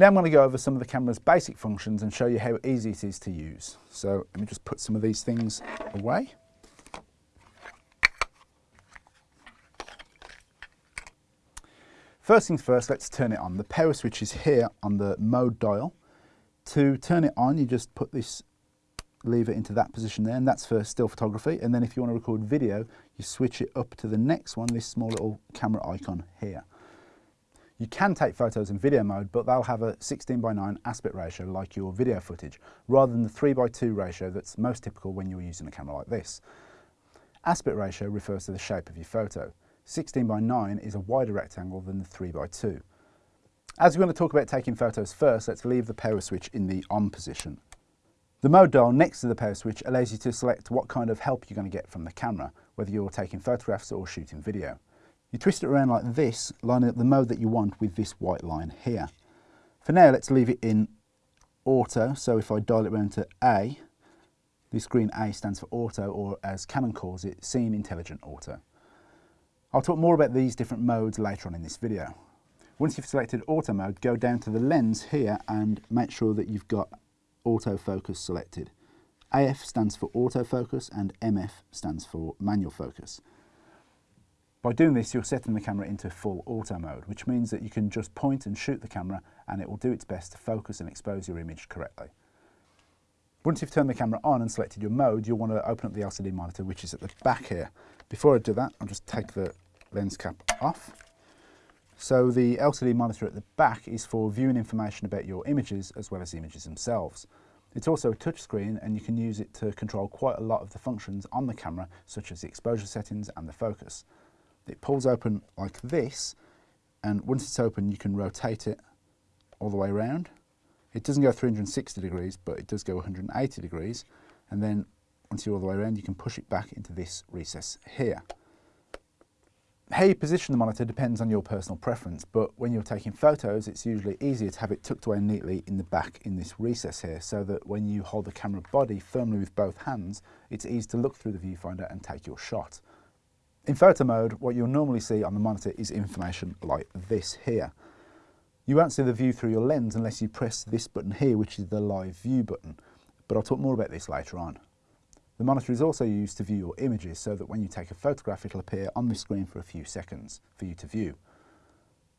Now I'm going to go over some of the camera's basic functions and show you how easy it is to use. So let me just put some of these things away. First things first, let's turn it on. The power switch is here on the mode dial. To turn it on, you just put this lever into that position there, and that's for still photography. And then if you want to record video, you switch it up to the next one, this small little camera icon here. You can take photos in video mode, but they'll have a 16 by 9 aspect ratio like your video footage, rather than the 3 by 2 ratio that's most typical when you're using a camera like this. Aspect ratio refers to the shape of your photo. 16 by 9 is a wider rectangle than the 3 by 2. As we're going to talk about taking photos first, let's leave the power switch in the on position. The mode dial next to the power switch allows you to select what kind of help you're going to get from the camera, whether you're taking photographs or shooting video. You twist it around like this, lining up the mode that you want with this white line here. For now, let's leave it in auto, so if I dial it around to A, this green A stands for auto, or as Canon calls it, Scene Intelligent Auto. I'll talk more about these different modes later on in this video. Once you've selected auto mode, go down to the lens here and make sure that you've got autofocus selected. AF stands for autofocus and MF stands for manual focus. By doing this, you're setting the camera into full auto mode, which means that you can just point and shoot the camera and it will do its best to focus and expose your image correctly. Once you've turned the camera on and selected your mode, you'll want to open up the LCD monitor, which is at the back here. Before I do that, I'll just take the lens cap off. So the LCD monitor at the back is for viewing information about your images as well as the images themselves. It's also a touchscreen and you can use it to control quite a lot of the functions on the camera such as the exposure settings and the focus. It pulls open like this and once it's open you can rotate it all the way around it doesn't go 360 degrees, but it does go 180 degrees. And then once you're all the way around, you can push it back into this recess here. How you position the monitor depends on your personal preference, but when you're taking photos, it's usually easier to have it tucked away neatly in the back in this recess here, so that when you hold the camera body firmly with both hands, it's easy to look through the viewfinder and take your shot. In photo mode, what you'll normally see on the monitor is information like this here. You won't see the view through your lens unless you press this button here, which is the live view button, but I'll talk more about this later on. The monitor is also used to view your images so that when you take a photograph it'll appear on the screen for a few seconds for you to view.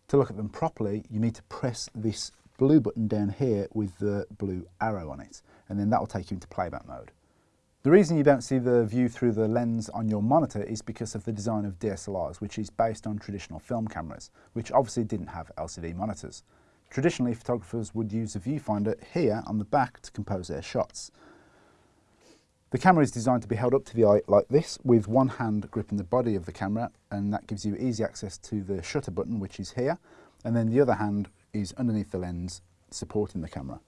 To look at them properly you need to press this blue button down here with the blue arrow on it and then that will take you into playback mode. The reason you don't see the view through the lens on your monitor is because of the design of DSLRs, which is based on traditional film cameras, which obviously didn't have LCD monitors. Traditionally, photographers would use a viewfinder here on the back to compose their shots. The camera is designed to be held up to the eye like this, with one hand gripping the body of the camera, and that gives you easy access to the shutter button, which is here, and then the other hand is underneath the lens, supporting the camera.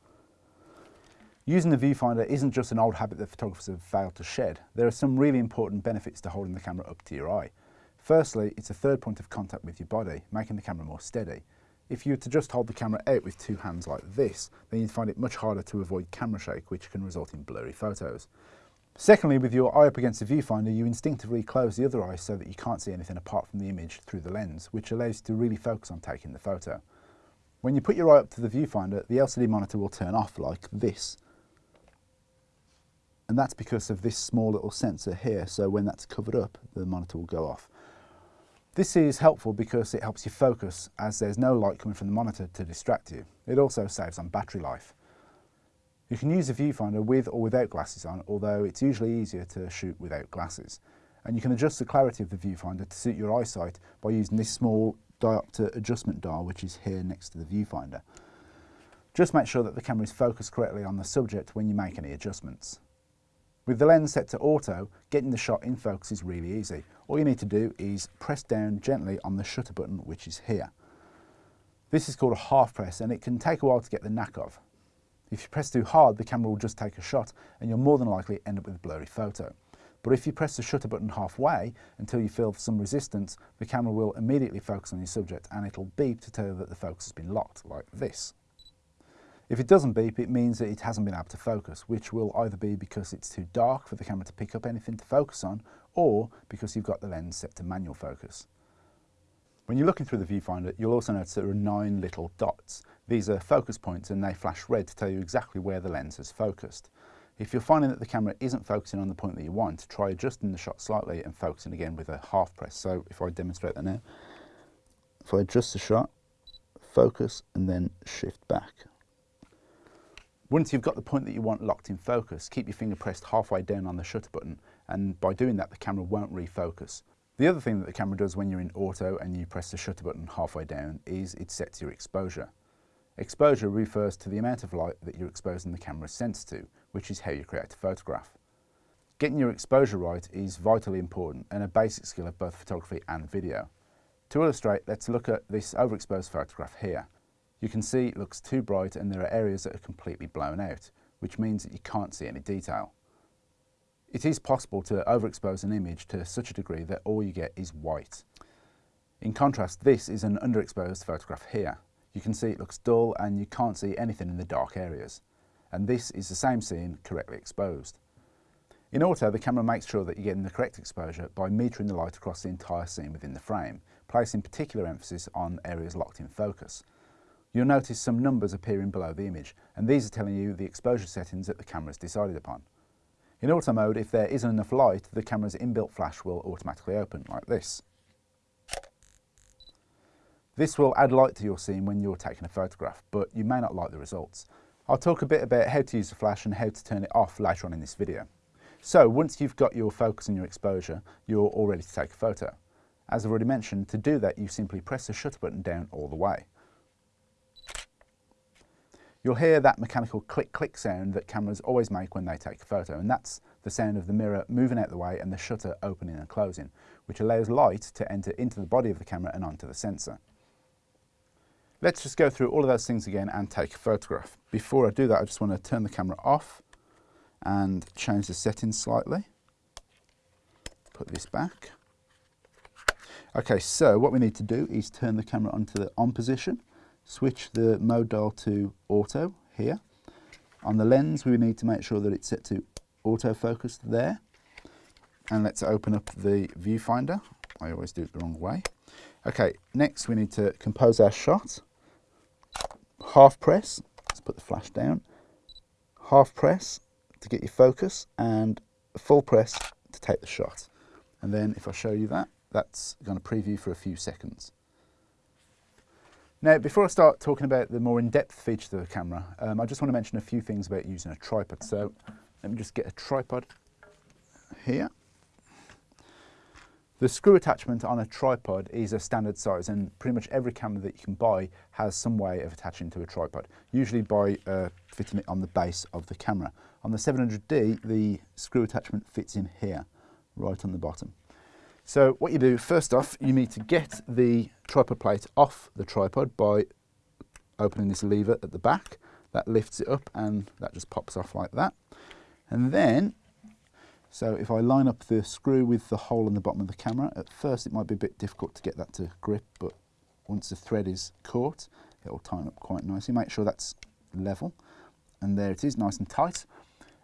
Using the viewfinder isn't just an old habit that photographers have failed to shed. There are some really important benefits to holding the camera up to your eye. Firstly, it's a third point of contact with your body, making the camera more steady. If you were to just hold the camera out with two hands like this, then you'd find it much harder to avoid camera shake, which can result in blurry photos. Secondly, with your eye up against the viewfinder, you instinctively close the other eye so that you can't see anything apart from the image through the lens, which allows you to really focus on taking the photo. When you put your eye up to the viewfinder, the LCD monitor will turn off like this, and that's because of this small little sensor here. So when that's covered up, the monitor will go off. This is helpful because it helps you focus as there's no light coming from the monitor to distract you. It also saves on battery life. You can use a viewfinder with or without glasses on, although it's usually easier to shoot without glasses. And you can adjust the clarity of the viewfinder to suit your eyesight by using this small diopter adjustment dial, which is here next to the viewfinder. Just make sure that the camera is focused correctly on the subject when you make any adjustments. With the lens set to auto, getting the shot in focus is really easy. All you need to do is press down gently on the shutter button, which is here. This is called a half press and it can take a while to get the knack of. If you press too hard, the camera will just take a shot and you'll more than likely end up with a blurry photo. But if you press the shutter button halfway until you feel some resistance, the camera will immediately focus on your subject and it'll beep to tell you that the focus has been locked, like this. If it doesn't beep, it means that it hasn't been able to focus, which will either be because it's too dark for the camera to pick up anything to focus on, or because you've got the lens set to manual focus. When you're looking through the viewfinder, you'll also notice there are nine little dots. These are focus points and they flash red to tell you exactly where the lens has focused. If you're finding that the camera isn't focusing on the point that you want, try adjusting the shot slightly and focusing again with a half press. So if I demonstrate that now, if I adjust the shot, focus and then shift back. Once you've got the point that you want locked in focus, keep your finger pressed halfway down on the shutter button and by doing that the camera won't refocus. The other thing that the camera does when you're in auto and you press the shutter button halfway down is it sets your exposure. Exposure refers to the amount of light that you're exposing the camera's sensor to, which is how you create a photograph. Getting your exposure right is vitally important and a basic skill of both photography and video. To illustrate, let's look at this overexposed photograph here. You can see it looks too bright and there are areas that are completely blown out, which means that you can't see any detail. It is possible to overexpose an image to such a degree that all you get is white. In contrast, this is an underexposed photograph here. You can see it looks dull and you can't see anything in the dark areas. And this is the same scene correctly exposed. In auto, the camera makes sure that you're getting the correct exposure by metering the light across the entire scene within the frame, placing particular emphasis on areas locked in focus. You'll notice some numbers appearing below the image, and these are telling you the exposure settings that the camera has decided upon. In auto mode, if there isn't enough light, the camera's inbuilt flash will automatically open, like this. This will add light to your scene when you're taking a photograph, but you may not like the results. I'll talk a bit about how to use the flash and how to turn it off later on in this video. So once you've got your focus and your exposure, you're all ready to take a photo. As I've already mentioned, to do that you simply press the shutter button down all the way. You'll hear that mechanical click-click sound that cameras always make when they take a photo, and that's the sound of the mirror moving out the way and the shutter opening and closing, which allows light to enter into the body of the camera and onto the sensor. Let's just go through all of those things again and take a photograph. Before I do that, I just want to turn the camera off and change the settings slightly. Put this back. Okay, so what we need to do is turn the camera onto the on position, switch the mode dial to auto here. On the lens, we need to make sure that it's set to autofocus there. And let's open up the viewfinder. I always do it the wrong way. Okay, next we need to compose our shot half press, let's put the flash down, half press to get your focus and full press to take the shot. And then if I show you that, that's going to preview for a few seconds. Now, before I start talking about the more in-depth features of the camera, um, I just want to mention a few things about using a tripod. So let me just get a tripod here. The screw attachment on a tripod is a standard size and pretty much every camera that you can buy has some way of attaching to a tripod, usually by uh, fitting it on the base of the camera. On the 700D, the screw attachment fits in here, right on the bottom. So what you do, first off, you need to get the tripod plate off the tripod by opening this lever at the back. That lifts it up and that just pops off like that. And then so if I line up the screw with the hole in the bottom of the camera, at first it might be a bit difficult to get that to grip, but once the thread is caught, it will tighten up quite nicely. Make sure that's level. And there it is, nice and tight.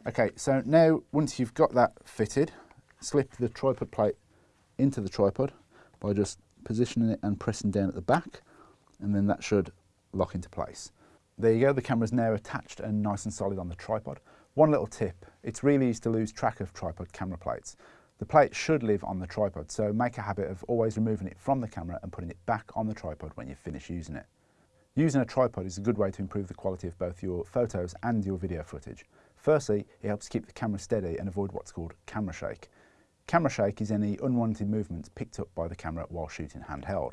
Okay, so now once you've got that fitted, slip the tripod plate into the tripod by just positioning it and pressing down at the back, and then that should lock into place. There you go, the camera's now attached and nice and solid on the tripod. One little tip, it's really easy to lose track of tripod camera plates. The plate should live on the tripod, so make a habit of always removing it from the camera and putting it back on the tripod when you finish using it. Using a tripod is a good way to improve the quality of both your photos and your video footage. Firstly, it helps keep the camera steady and avoid what's called camera shake. Camera shake is any unwanted movements picked up by the camera while shooting handheld.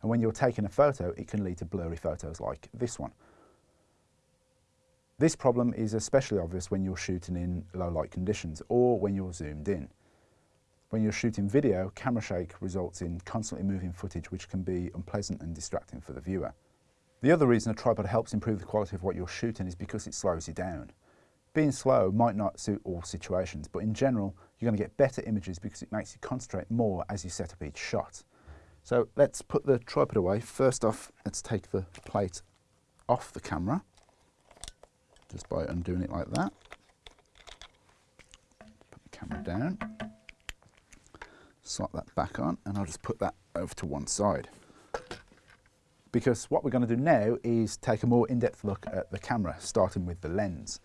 And when you're taking a photo, it can lead to blurry photos like this one. This problem is especially obvious when you're shooting in low light conditions or when you're zoomed in. When you're shooting video, camera shake results in constantly moving footage which can be unpleasant and distracting for the viewer. The other reason a tripod helps improve the quality of what you're shooting is because it slows you down. Being slow might not suit all situations, but in general, you're going to get better images because it makes you concentrate more as you set up each shot. So let's put the tripod away. First off, let's take the plate off the camera just by undoing it like that. Put the camera down, slot that back on, and I'll just put that over to one side. because what we're going to do now is take a more in-depth look at the camera, starting with the lens.